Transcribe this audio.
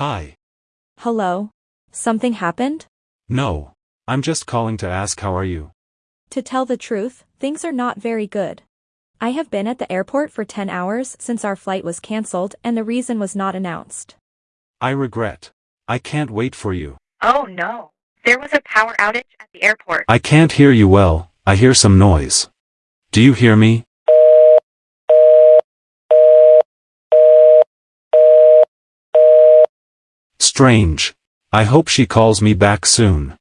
Hi. Hello? Something happened? No. I'm just calling to ask how are you? To tell the truth, things are not very good. I have been at the airport for 10 hours since our flight was cancelled and the reason was not announced. I regret. I can't wait for you. Oh no. There was a power outage at the airport. I can't hear you well, I hear some noise. Do you hear me? Strange. I hope she calls me back soon.